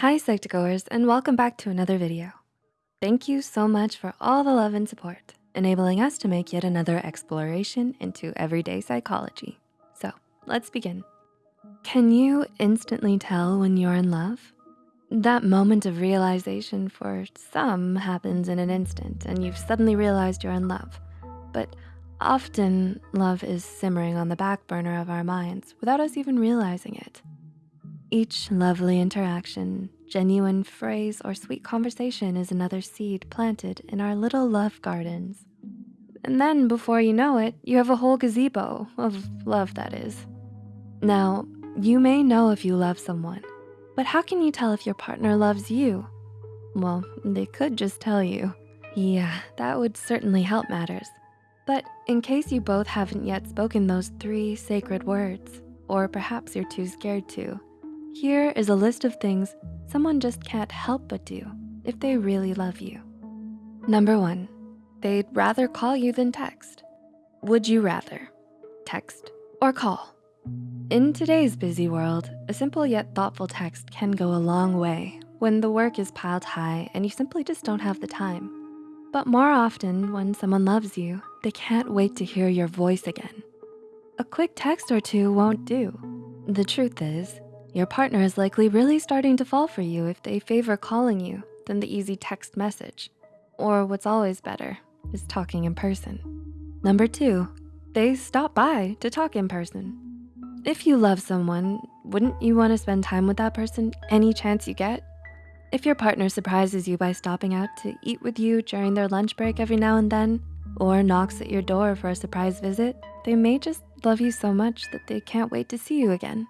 Hi Psych2Goers and welcome back to another video. Thank you so much for all the love and support, enabling us to make yet another exploration into everyday psychology. So let's begin. Can you instantly tell when you're in love? That moment of realization for some happens in an instant and you've suddenly realized you're in love. But often love is simmering on the back burner of our minds without us even realizing it. Each lovely interaction, genuine phrase, or sweet conversation is another seed planted in our little love gardens. And then before you know it, you have a whole gazebo of love that is. Now, you may know if you love someone, but how can you tell if your partner loves you? Well, they could just tell you. Yeah, that would certainly help matters. But in case you both haven't yet spoken those three sacred words, or perhaps you're too scared to, here is a list of things someone just can't help but do if they really love you. Number one, they'd rather call you than text. Would you rather text or call? In today's busy world, a simple yet thoughtful text can go a long way when the work is piled high and you simply just don't have the time. But more often when someone loves you, they can't wait to hear your voice again. A quick text or two won't do. The truth is, your partner is likely really starting to fall for you if they favor calling you than the easy text message. Or what's always better is talking in person. Number two, they stop by to talk in person. If you love someone, wouldn't you wanna spend time with that person any chance you get? If your partner surprises you by stopping out to eat with you during their lunch break every now and then, or knocks at your door for a surprise visit, they may just love you so much that they can't wait to see you again.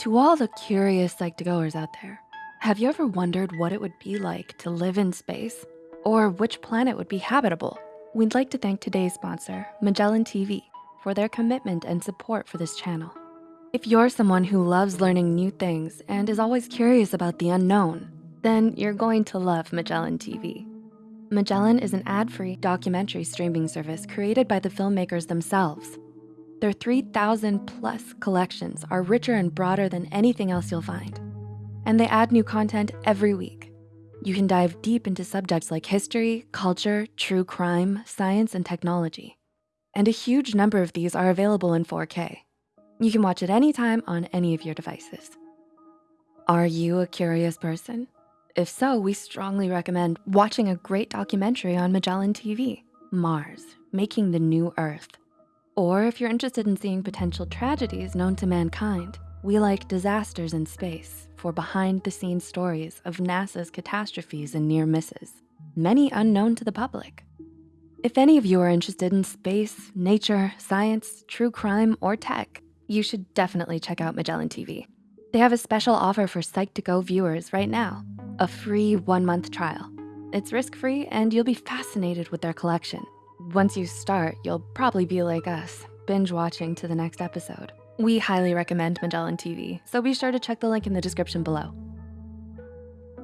To all the curious Psych2Goers out there, have you ever wondered what it would be like to live in space? Or which planet would be habitable? We'd like to thank today's sponsor, Magellan TV, for their commitment and support for this channel. If you're someone who loves learning new things and is always curious about the unknown, then you're going to love Magellan TV. Magellan is an ad-free documentary streaming service created by the filmmakers themselves their 3,000 plus collections are richer and broader than anything else you'll find. And they add new content every week. You can dive deep into subjects like history, culture, true crime, science, and technology. And a huge number of these are available in 4K. You can watch it any time on any of your devices. Are you a curious person? If so, we strongly recommend watching a great documentary on Magellan TV, Mars, Making the New Earth. Or if you're interested in seeing potential tragedies known to mankind, we like Disasters in Space for behind the scenes stories of NASA's catastrophes and near misses, many unknown to the public. If any of you are interested in space, nature, science, true crime, or tech, you should definitely check out Magellan TV. They have a special offer for Psych2Go viewers right now, a free one month trial. It's risk-free and you'll be fascinated with their collection. Once you start, you'll probably be like us, binge watching to the next episode. We highly recommend Magellan TV, so be sure to check the link in the description below.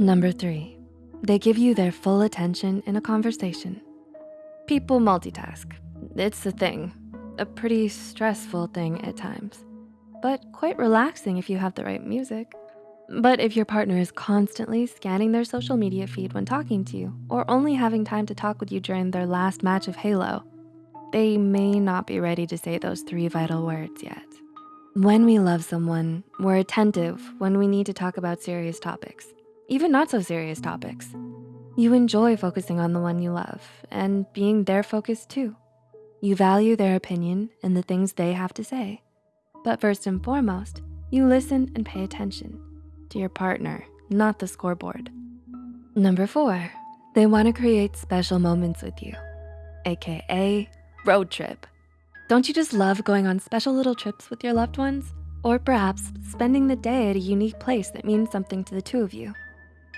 Number three, they give you their full attention in a conversation. People multitask, it's a thing, a pretty stressful thing at times, but quite relaxing if you have the right music. But if your partner is constantly scanning their social media feed when talking to you or only having time to talk with you during their last match of Halo, they may not be ready to say those three vital words yet. When we love someone, we're attentive when we need to talk about serious topics, even not so serious topics. You enjoy focusing on the one you love and being their focus too. You value their opinion and the things they have to say. But first and foremost, you listen and pay attention to your partner, not the scoreboard. Number four, they wanna create special moments with you, AKA road trip. Don't you just love going on special little trips with your loved ones? Or perhaps spending the day at a unique place that means something to the two of you.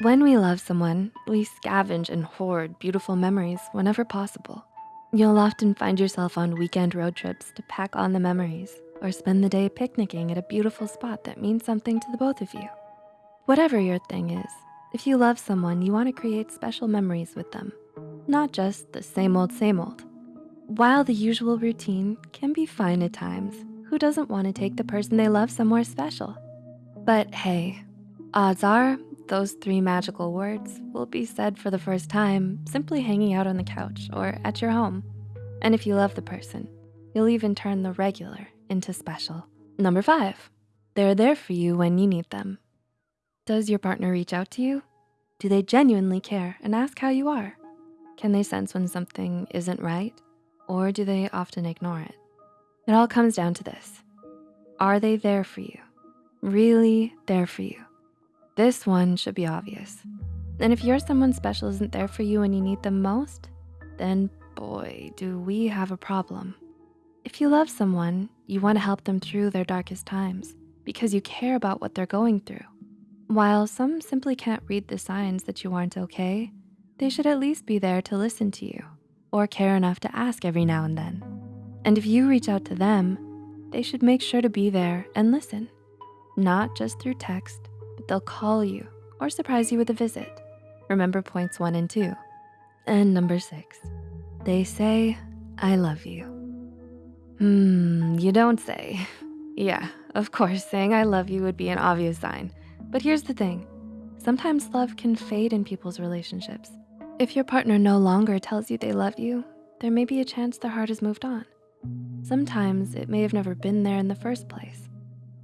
When we love someone, we scavenge and hoard beautiful memories whenever possible. You'll often find yourself on weekend road trips to pack on the memories or spend the day picnicking at a beautiful spot that means something to the both of you. Whatever your thing is, if you love someone, you wanna create special memories with them, not just the same old, same old. While the usual routine can be fine at times, who doesn't wanna take the person they love somewhere special? But hey, Odds are, those three magical words will be said for the first time simply hanging out on the couch or at your home. And if you love the person, you'll even turn the regular into special. Number five, they're there for you when you need them. Does your partner reach out to you? Do they genuinely care and ask how you are? Can they sense when something isn't right? Or do they often ignore it? It all comes down to this. Are they there for you? Really there for you? This one should be obvious. And if you're someone special isn't there for you when you need them most, then boy, do we have a problem. If you love someone, you wanna help them through their darkest times because you care about what they're going through. While some simply can't read the signs that you aren't okay, they should at least be there to listen to you or care enough to ask every now and then. And if you reach out to them, they should make sure to be there and listen, not just through text, but they'll call you or surprise you with a visit. Remember points one and two. And number six, they say, I love you. Hmm, you don't say. Yeah, of course, saying I love you would be an obvious sign. But here's the thing, sometimes love can fade in people's relationships. If your partner no longer tells you they love you, there may be a chance their heart has moved on. Sometimes it may have never been there in the first place.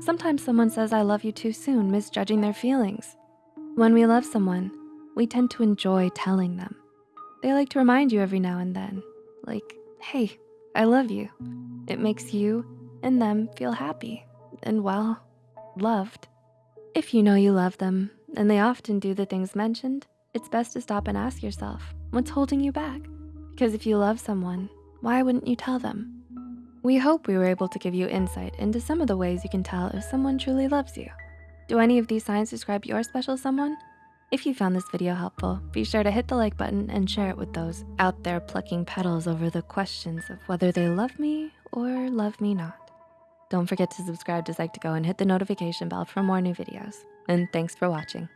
Sometimes someone says I love you too soon, misjudging their feelings. When we love someone, we tend to enjoy telling them. They like to remind you every now and then, like, hey, I love you. It makes you and them feel happy and well, loved. If you know you love them and they often do the things mentioned, it's best to stop and ask yourself, what's holding you back? Because if you love someone, why wouldn't you tell them? We hope we were able to give you insight into some of the ways you can tell if someone truly loves you. Do any of these signs describe your special someone? If you found this video helpful, be sure to hit the like button and share it with those out there plucking petals over the questions of whether they love me or love me not. Don't forget to subscribe to Psych2Go and hit the notification bell for more new videos. And thanks for watching.